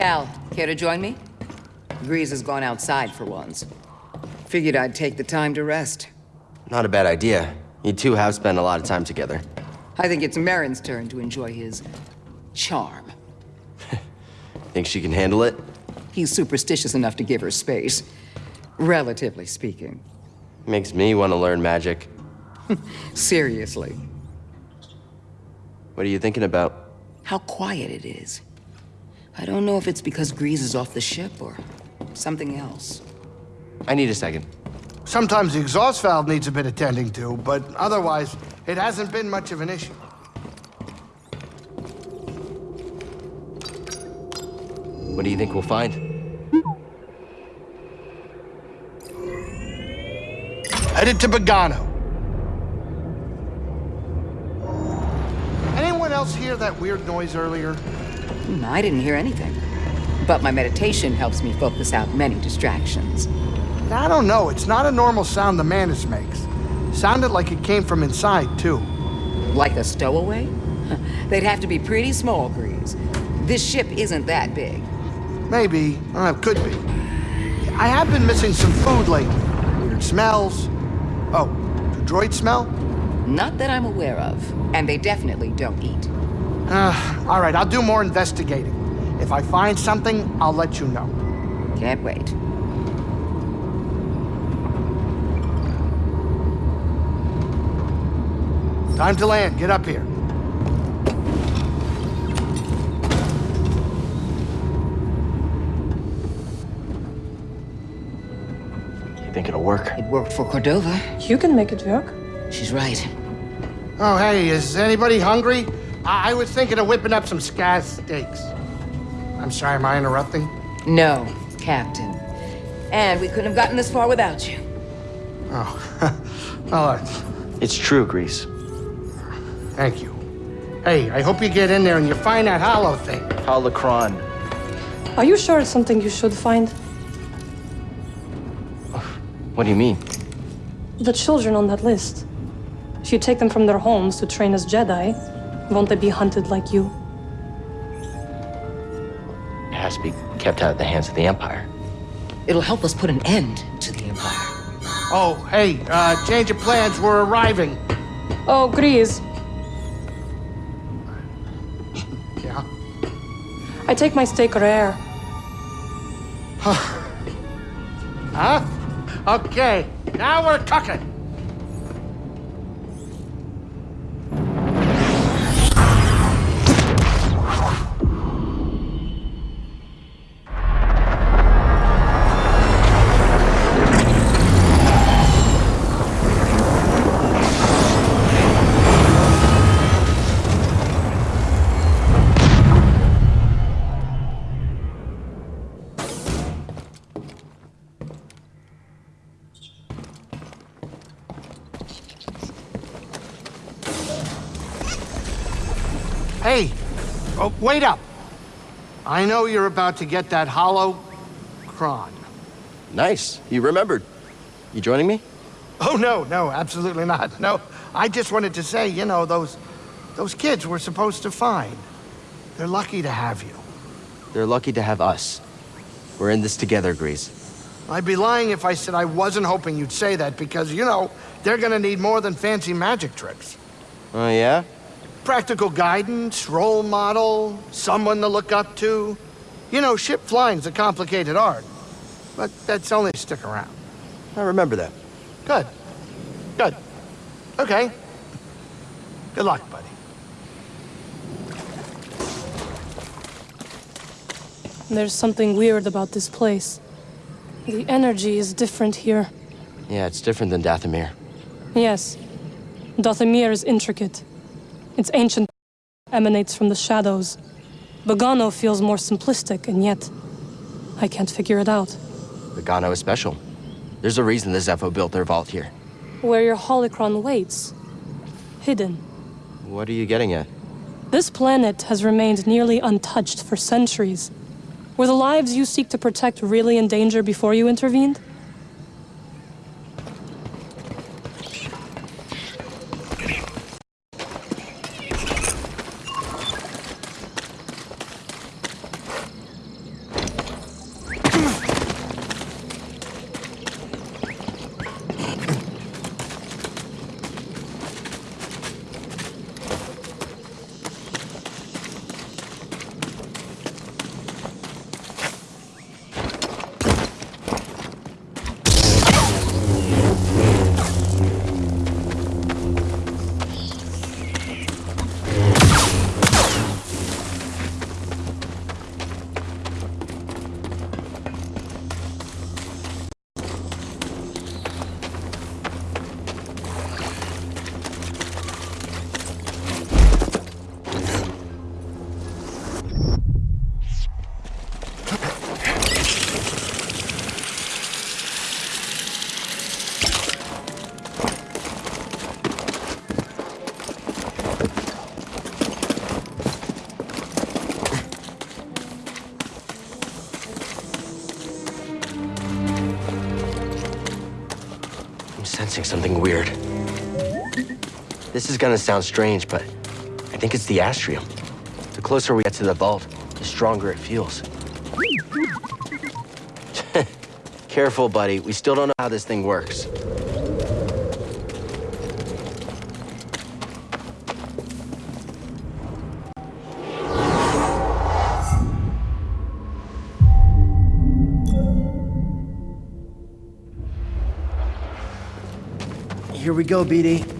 Al, care to join me? Greez has gone outside for once. Figured I'd take the time to rest. Not a bad idea. You two have spent a lot of time together. I think it's Merrin's turn to enjoy his... charm. Think she can handle it? He's superstitious enough to give her space. Relatively speaking. Makes me want to learn magic. Seriously. What are you thinking about? How quiet it is. I don't know if it's because Greez is off the ship or something else. I need a second. Sometimes the exhaust valve needs a bit of tending to, but otherwise, it hasn't been much of an issue. What do you think we'll find? Headed to Bogano. Anyone else hear that weird noise earlier? Hmm, I didn't hear anything. But my meditation helps me focus out many distractions. I don't know. It's not a normal sound the Mantis makes. Sounded like it came from inside, too. Like a stowaway? They'd have to be pretty small, Greez. This ship isn't that big. Maybe. Uh, could be. I have been missing some food lately. Weird smells. Oh, do droids smell? Not that I'm aware of. And they definitely don't eat. Uh, all right, I'll do more investigating. If I find something, I'll let you know. Can't wait. Time to land. Get up here. You think it'll work? It worked for Cordova. You can make it work. She's right. Oh, hey, is anybody hungry? I, I was thinking of whipping up some scaz steaks. I'm sorry, am I interrupting? No, Captain. And we couldn't have gotten this far without you. Oh, well, It's true, Greez. thank you. Hey, I hope you get in there and you find that hollow thing. Holocron. Are you sure it's something you should find? What do you mean? The children on that list. If you take them from their homes to train as Jedi, won't they be hunted like you? It has to be kept out of the hands of the Empire. It'll help us put an end to the Empire. Oh, hey, uh, change of plans, we're arriving. Oh, Greez. Yeah? I take my steak rare. Huh? Huh? Okay, now we're cooking. Wait up. I know you're about to get that hollow cron. Nice. You remembered. You joining me? Oh, no, no, absolutely not. No, I just wanted to say, you know, those, those kids we're supposed to find. They're lucky to have you. They're lucky to have us. We're in this together, Greez. I'd be lying if I said I wasn't hoping you'd say that because, you know, they're gonna need more than fancy magic tricks. Oh, yeah? Practical guidance, role model, someone to look up to. You know, ship flying's a complicated art, but that's only stick around. I remember that. Good. Good. Okay. Good luck, buddy. There's something weird about this place. The energy is different here. Yeah, it's different than Dathomir. Yes. Dathomir is intricate. Its ancient emanates from the shadows. Bogano feels more simplistic, and yet I can't figure it out. Bogano is special. There's a reason the Zeffo built their vault here. Where your holocron waits. Hidden. What are you getting at? This planet has remained nearly untouched for centuries. Were the lives you seek to protect really in danger before you intervened? Sensing something weird. This is gonna sound strange, but I think it's the astrium. The closer we get to the vault, the stronger it feels. Careful, buddy. We still don't know how this thing works. We go, BD.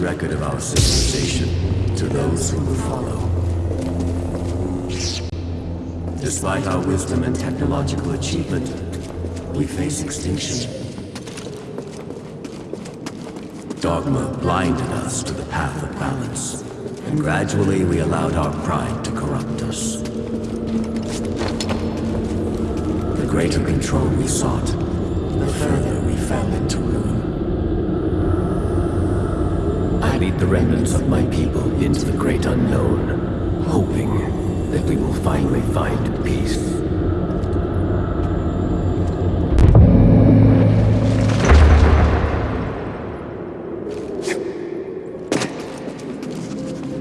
Record of our civilization to those who will follow. Despite our wisdom and technological achievement, we face extinction. Dogma blinded us to the path of balance, and gradually we allowed our pride to corrupt us. The greater control we sought, the further we fell into ruin. I lead the remnants of my people into the great unknown, hoping that we will finally find peace.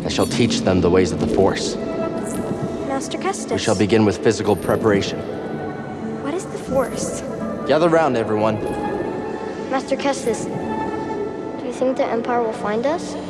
I shall teach them the ways of the Force. Master Kestis. We shall begin with physical preparation. What is the Force? Gather round, everyone. Master Kestis, do you think the Empire will find us?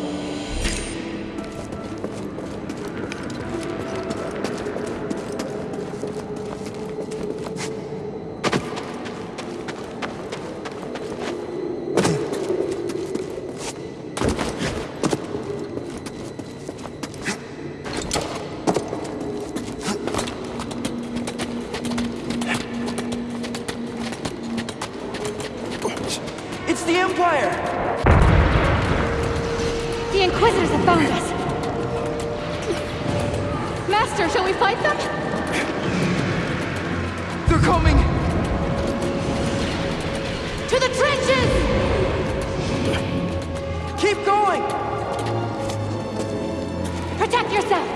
They're coming! To the trenches! Keep going! Protect yourself!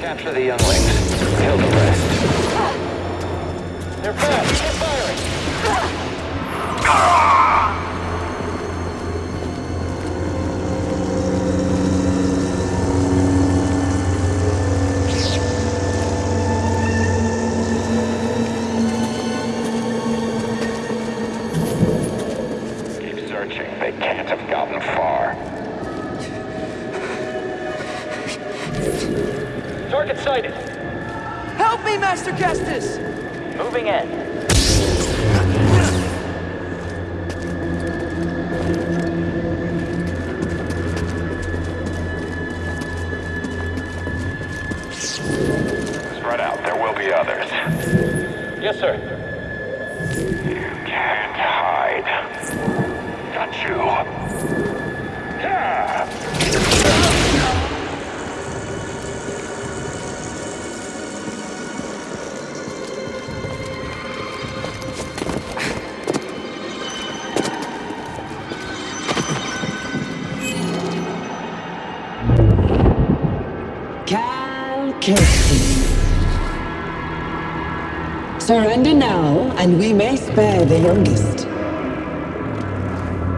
Capture the younglings. Searching. They can't have gotten far. Target sighted. Help me, Master Kestis! Moving in. Spread out. There will be others. Yes, sir. And we may spare the youngest.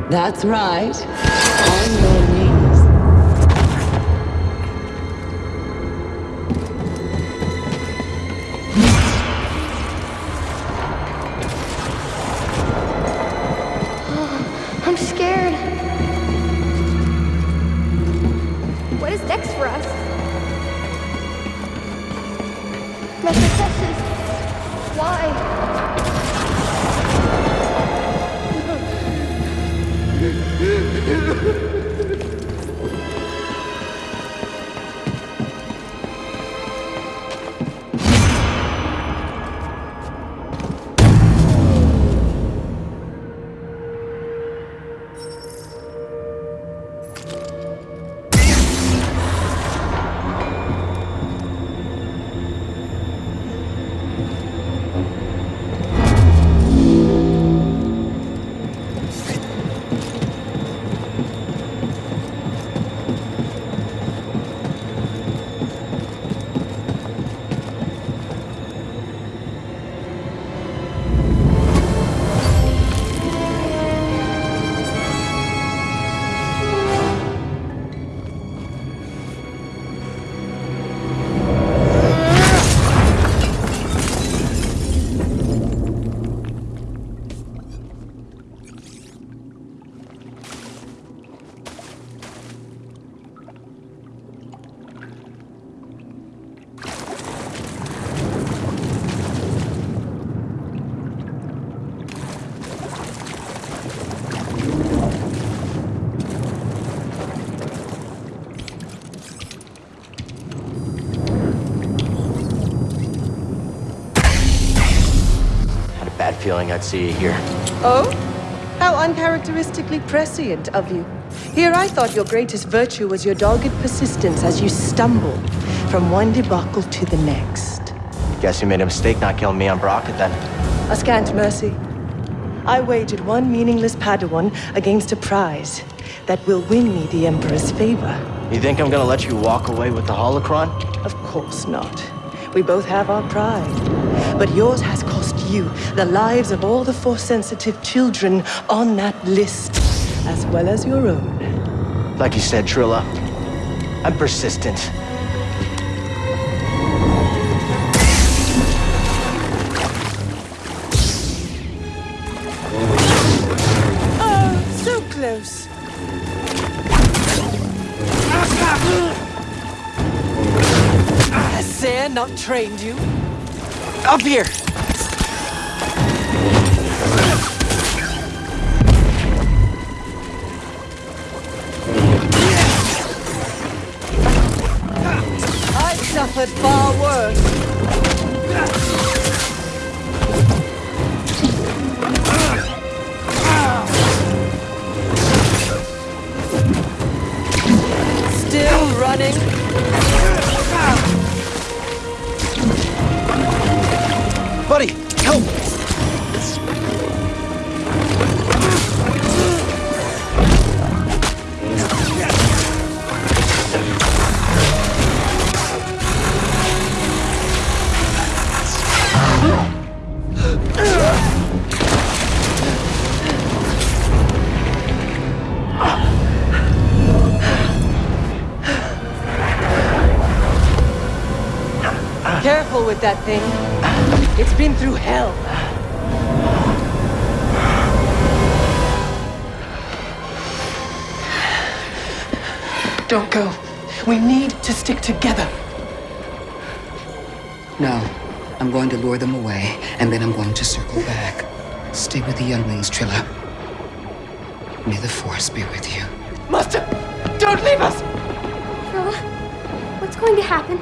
That's right. On your knees. I'm scared. what's next for us. Feeling I'd see you here. Oh? How uncharacteristically prescient of you. Here I thought your greatest virtue was your dogged persistence as you stumbled from one debacle to the next. Guess you made a mistake not killing me on Bracca then. A scant mercy. I wagered one meaningless Padawan against a prize that will win me the Emperor's favor. You think I'm gonna let you walk away with the holocron? Of course not. We both have our pride. But yours has you the lives of all the Force-sensitive children on that list, as well as your own. Like you said, Trilla, I'm persistent. Oh, so close. Ah, Has Cere not trained you? Up here! I Careful with that thing. It's been through hell. Don't go. We need to stick together. No. I'm going to lure them away, and then I'm going to circle back. Stay with the younglings, Trilla. May the Force be with you. Master, don't leave us! Trilla, what's going to happen?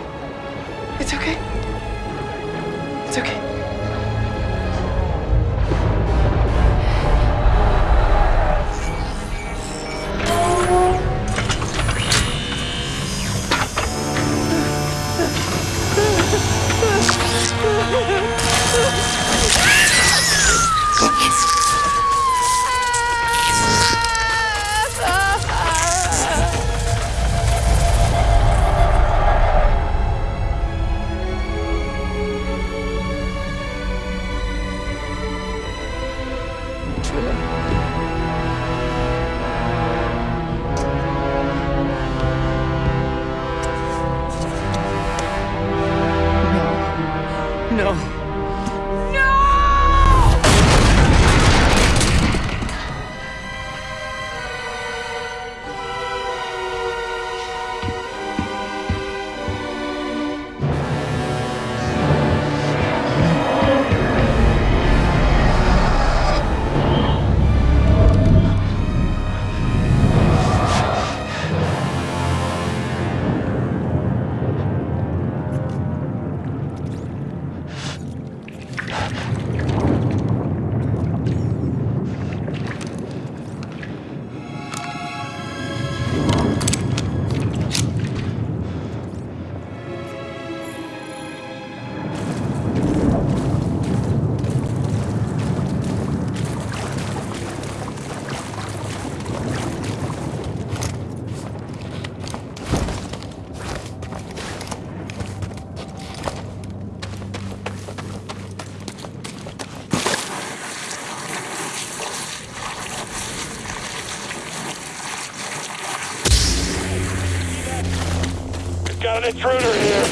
Got an intruder here.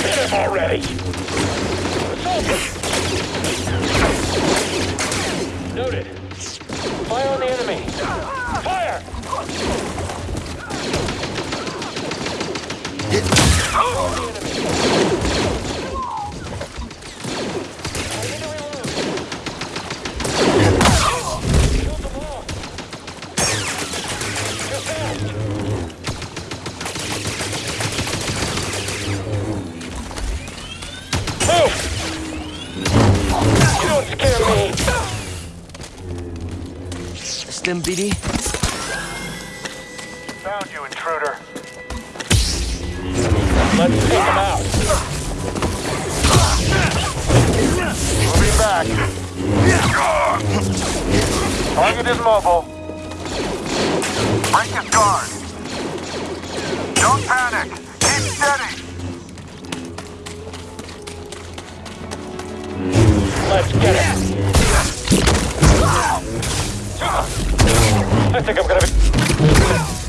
Hit him already. Noted. Fire on the enemy. Fire! Move! Don't scare me! Stim BD? Found you, intruder. Let's take him out. Moving back. Target is mobile. Break his guard. Don't panic. Keep steady. Let's get it. I think I'm gonna be...